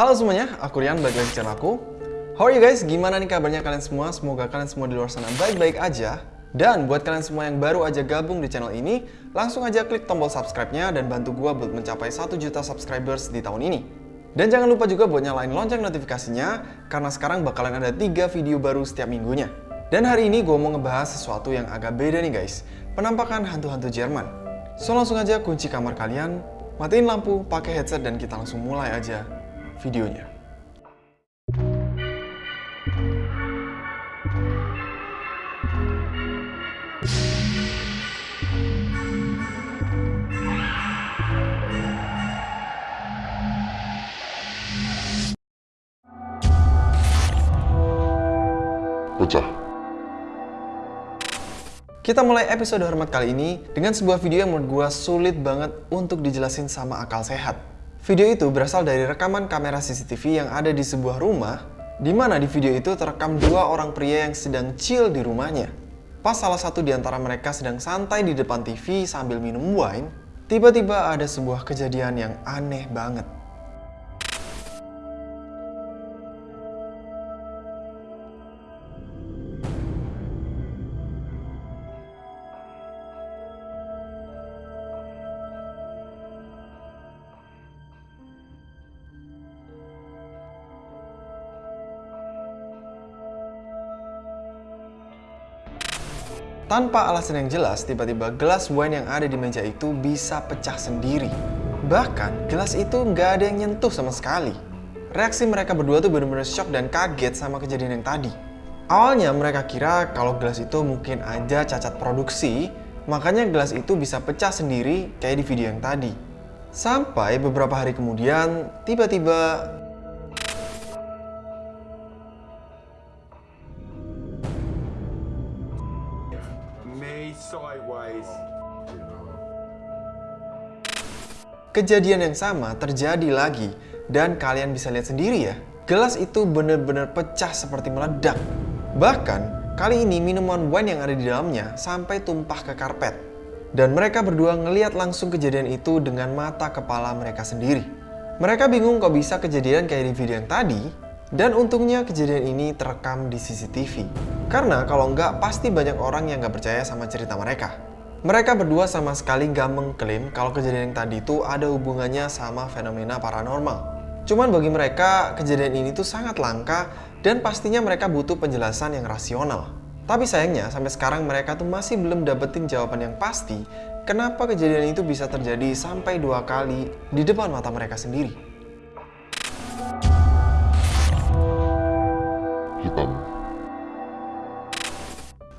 Halo semuanya, aku Rian, balik lagi channel aku. How are you guys? Gimana nih kabarnya kalian semua? Semoga kalian semua di luar sana baik-baik aja. Dan buat kalian semua yang baru aja gabung di channel ini, langsung aja klik tombol subscribe-nya dan bantu gua buat mencapai 1 juta subscribers di tahun ini. Dan jangan lupa juga buat nyalain lonceng notifikasinya, karena sekarang bakalan ada 3 video baru setiap minggunya. Dan hari ini gue mau ngebahas sesuatu yang agak beda nih guys, penampakan hantu-hantu Jerman. So langsung aja kunci kamar kalian, matiin lampu, pakai headset dan kita langsung mulai aja videonya. pecah. Kita mulai episode hormat kali ini dengan sebuah video yang menurut gue sulit banget untuk dijelasin sama akal sehat. Video itu berasal dari rekaman kamera CCTV yang ada di sebuah rumah, di mana di video itu terekam dua orang pria yang sedang chill di rumahnya. Pas salah satu di antara mereka sedang santai di depan TV sambil minum wine, tiba-tiba ada sebuah kejadian yang aneh banget. Tanpa alasan yang jelas, tiba-tiba gelas wine yang ada di meja itu bisa pecah sendiri. Bahkan, gelas itu nggak ada yang nyentuh sama sekali. Reaksi mereka berdua tuh bener-bener shock dan kaget sama kejadian yang tadi. Awalnya mereka kira kalau gelas itu mungkin aja cacat produksi, makanya gelas itu bisa pecah sendiri kayak di video yang tadi. Sampai beberapa hari kemudian, tiba-tiba Kejadian yang sama terjadi lagi dan kalian bisa lihat sendiri ya. Gelas itu benar-benar pecah seperti meledak. Bahkan kali ini minuman wine yang ada di dalamnya sampai tumpah ke karpet. Dan mereka berdua ngeliat langsung kejadian itu dengan mata kepala mereka sendiri. Mereka bingung kok bisa kejadian kayak di video yang tadi, dan untungnya kejadian ini terekam di CCTV. Karena kalau nggak pasti banyak orang yang nggak percaya sama cerita mereka. Mereka berdua sama sekali nggak mengklaim kalau kejadian yang tadi itu ada hubungannya sama fenomena paranormal. Cuman bagi mereka, kejadian ini tuh sangat langka dan pastinya mereka butuh penjelasan yang rasional. Tapi sayangnya, sampai sekarang mereka tuh masih belum dapetin jawaban yang pasti kenapa kejadian itu bisa terjadi sampai dua kali di depan mata mereka sendiri.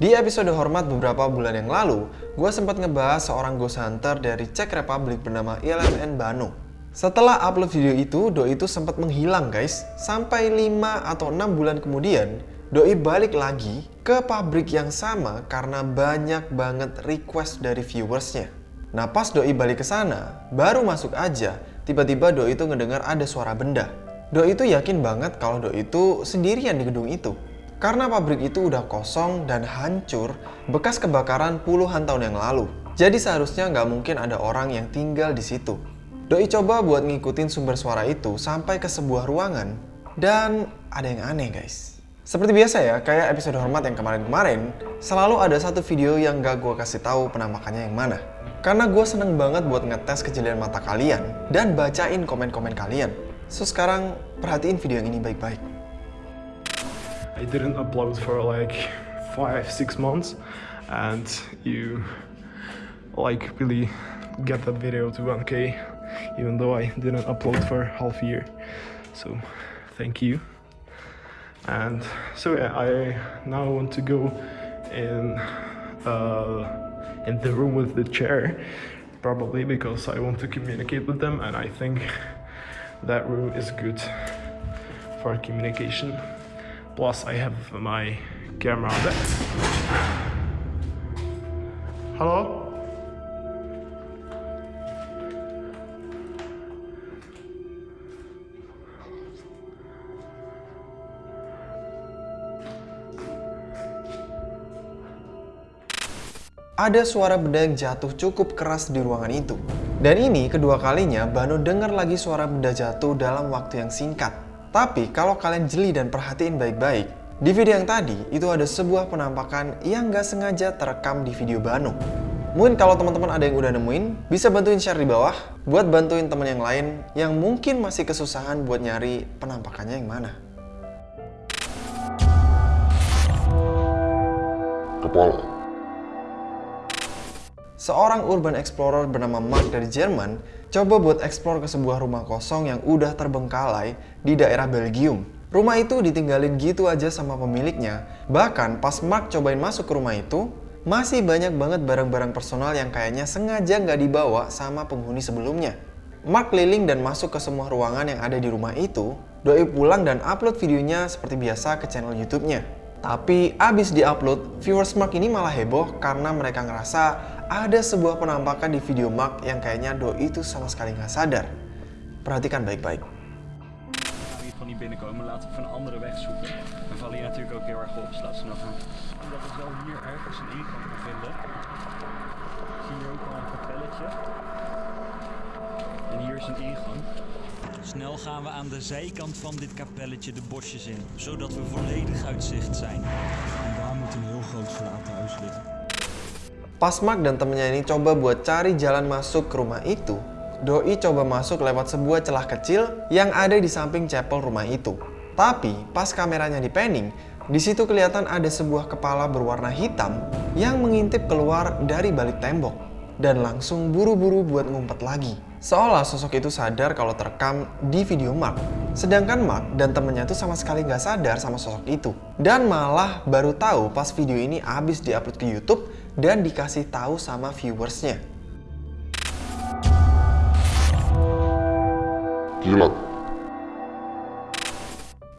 Di episode Hormat beberapa bulan yang lalu, gue sempat ngebahas seorang ghost hunter dari Czech Republic bernama ILMN Bano. Setelah upload video itu, Doi itu sempat menghilang guys. Sampai 5 atau 6 bulan kemudian, Doi balik lagi ke pabrik yang sama karena banyak banget request dari viewersnya. Nah pas Doi balik ke sana, baru masuk aja, tiba-tiba Doi itu ngedengar ada suara benda. Doi itu yakin banget kalau Doi itu sendirian di gedung itu. Karena pabrik itu udah kosong dan hancur bekas kebakaran puluhan tahun yang lalu. Jadi seharusnya nggak mungkin ada orang yang tinggal di situ. Doi coba buat ngikutin sumber suara itu sampai ke sebuah ruangan dan ada yang aneh guys. Seperti biasa ya, kayak episode hormat yang kemarin-kemarin, selalu ada satu video yang gak gue kasih tahu penampakannya yang mana. Karena gue seneng banget buat ngetes kejelian mata kalian dan bacain komen-komen kalian. So sekarang perhatiin video yang ini baik-baik. I didn't upload for like five, six months, and you like really get that video to 1k, even though I didn't upload for half a year. So, thank you. And so yeah, I now want to go in uh, in the room with the chair, probably because I want to communicate with them, and I think that room is good for communication. Plus, I have my camera there. Hello? Ada suara benda yang jatuh cukup keras di ruangan itu. Dan ini kedua kalinya Bano dengar lagi suara benda jatuh dalam waktu yang singkat. Tapi kalau kalian jeli dan perhatiin baik-baik, di video yang tadi itu ada sebuah penampakan yang gak sengaja terekam di video Bano. Mungkin kalau teman-teman ada yang udah nemuin, bisa bantuin share di bawah buat bantuin teman yang lain yang mungkin masih kesusahan buat nyari penampakannya yang mana. Kepala. Seorang urban explorer bernama Mark dari Jerman coba buat explore ke sebuah rumah kosong yang udah terbengkalai di daerah Belgium. Rumah itu ditinggalin gitu aja sama pemiliknya. Bahkan pas Mark cobain masuk ke rumah itu, masih banyak banget barang-barang personal yang kayaknya sengaja nggak dibawa sama penghuni sebelumnya. Mark keliling dan masuk ke semua ruangan yang ada di rumah itu, doi pulang dan upload videonya seperti biasa ke channel YouTube-nya. Tapi abis di-upload, viewers Mark ini malah heboh karena mereka ngerasa ada sebuah penampakan di video Mark yang kayaknya doi itu sama sekali nggak sadar. Perhatikan baik-baik. niet van die binnenkomen, laten we van een andere weg zoeken. Dan vallen hier natuurlijk ook heel erg op, dus laten we nou gaan. Omdat we zo hier ergens een ingang gaan vinden. Zie je ook al een kapelletje. En hier is een ingang. Snel gaan we aan de zijkant van dit kapelletje de bosjes in, zodat we volledig uit zicht zijn. En daar moet een heel groot verlaten huis liggen. Pas Mark dan temennya ini coba buat cari jalan masuk ke rumah itu, Doi coba masuk lewat sebuah celah kecil yang ada di samping chapel rumah itu. Tapi pas kameranya di panning, di situ kelihatan ada sebuah kepala berwarna hitam yang mengintip keluar dari balik tembok dan langsung buru-buru buat ngumpet lagi. Seolah sosok itu sadar kalau terekam di video Mark. Sedangkan Mark dan temennya tuh sama sekali nggak sadar sama sosok itu. Dan malah baru tahu pas video ini habis diupload ke YouTube dan dikasih tahu sama viewersnya. Kilat.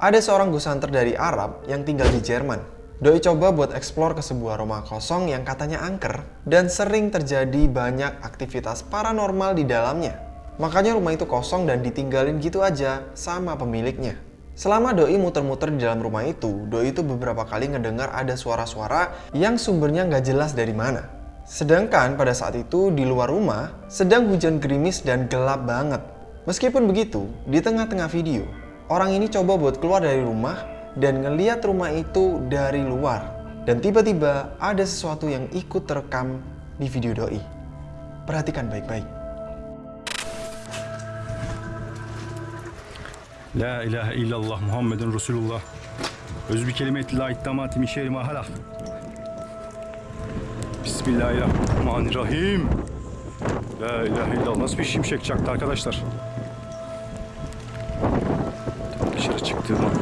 Ada seorang ghost hunter dari Arab yang tinggal di Jerman. Doi coba buat explore ke sebuah rumah kosong yang katanya angker dan sering terjadi banyak aktivitas paranormal di dalamnya. Makanya rumah itu kosong dan ditinggalin gitu aja sama pemiliknya. Selama Doi muter-muter di dalam rumah itu, Doi itu beberapa kali ngedengar ada suara-suara yang sumbernya nggak jelas dari mana. Sedangkan pada saat itu di luar rumah sedang hujan gerimis dan gelap banget. Meskipun begitu, di tengah-tengah video, orang ini coba buat keluar dari rumah dan ngeliat rumah itu dari luar. Dan tiba-tiba ada sesuatu yang ikut terekam di video doi. Perhatikan baik-baik. La ilahe illallah Muhammedun Resulullah. Öz bir kelimeti la ittamati min şerri ma halak. Bismillahirrahmanirrahim. La ilahe illallah. Nasıl bir şimşek çaktı arkadaşlar? Dışarı çıktığım an.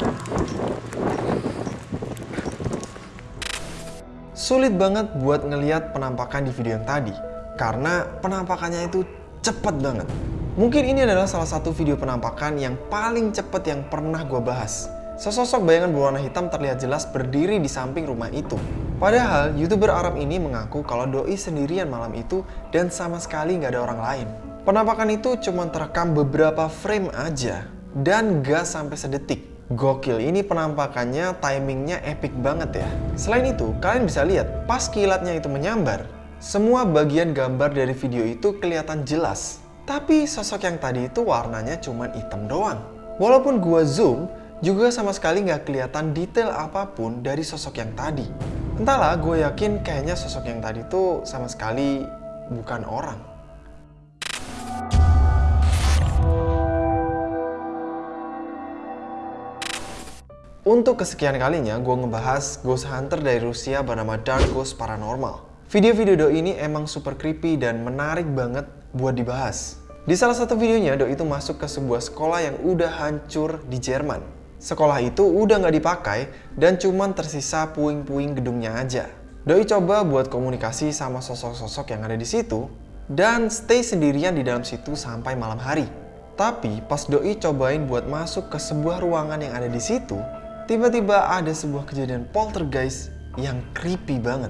Sulit banget buat ngeliat penampakan di video yang tadi karena penampakannya itu cepet banget. Mungkin ini adalah salah satu video penampakan yang paling cepet yang pernah gue bahas. Sesosok bayangan berwarna hitam terlihat jelas berdiri di samping rumah itu. Padahal, youtuber Arab ini mengaku kalau doi sendirian malam itu dan sama sekali nggak ada orang lain. Penampakan itu cuma terekam beberapa frame aja dan gak sampai sedetik. Gokil, ini penampakannya timingnya epic banget ya. Selain itu, kalian bisa lihat pas kilatnya itu menyambar, semua bagian gambar dari video itu kelihatan jelas. Tapi sosok yang tadi itu warnanya cuma hitam doang. Walaupun gua zoom, juga sama sekali nggak kelihatan detail apa pun dari sosok yang tadi. Entahlah, gue yakin kayaknya sosok yang tadi tuh sama sekali bukan orang. Untuk kesekian kalinya, gue ngebahas Ghost Hunter dari Rusia bernama Dark Ghost Paranormal. Video-video ini emang super creepy dan menarik banget buat dibahas. Di salah satu videonya, Doi itu masuk ke sebuah sekolah yang udah hancur di Jerman. Sekolah itu udah nggak dipakai dan cuman tersisa puing-puing gedungnya aja. Doi coba buat komunikasi sama sosok-sosok yang ada di situ dan stay sendirian di dalam situ sampai malam hari. Tapi pas Doi cobain buat masuk ke sebuah ruangan yang ada di situ, tiba-tiba ada sebuah kejadian poltergeist yang creepy banget.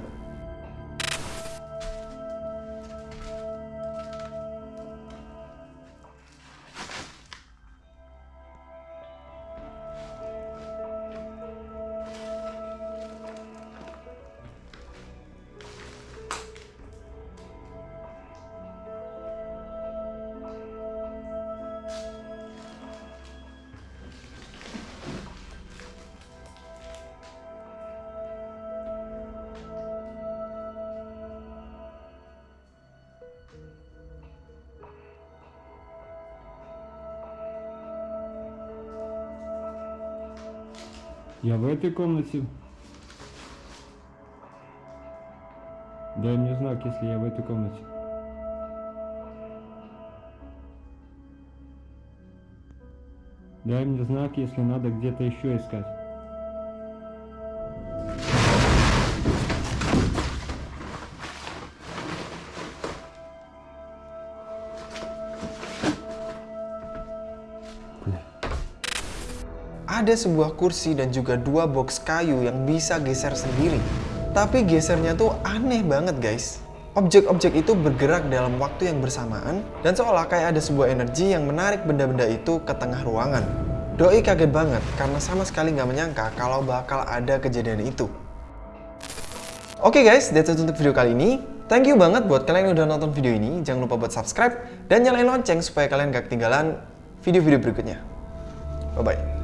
Я в этой комнате. Дай мне знак, если я в этой комнате. Дай мне знак, если надо где-то еще искать. Ada sebuah kursi dan juga dua box kayu yang bisa geser sendiri. Tapi gesernya tuh aneh banget guys. Objek-objek itu bergerak dalam waktu yang bersamaan dan seolah kayak ada sebuah energi yang menarik benda-benda itu ke tengah ruangan. Doi kaget banget karena sama sekali nggak menyangka kalau bakal ada kejadian itu. Oke guys, that's it untuk video kali ini. Thank you banget buat kalian yang udah nonton video ini. Jangan lupa buat subscribe dan nyalain lonceng supaya kalian gak ketinggalan video-video berikutnya. Bye-bye.